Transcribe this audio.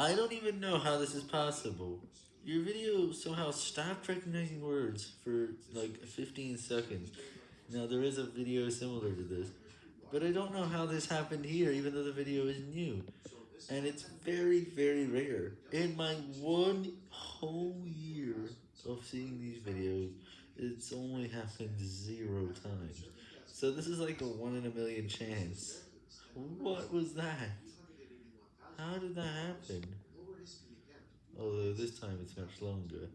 I don't even know how this is possible. Your video somehow stopped recognizing words for like 15 seconds. Now there is a video similar to this, but I don't know how this happened here even though the video is new. And it's very, very rare. In my one whole year of seeing these videos, it's only happened zero times. So this is like a one in a million chance. What was that? That happen? Although this time it's much longer.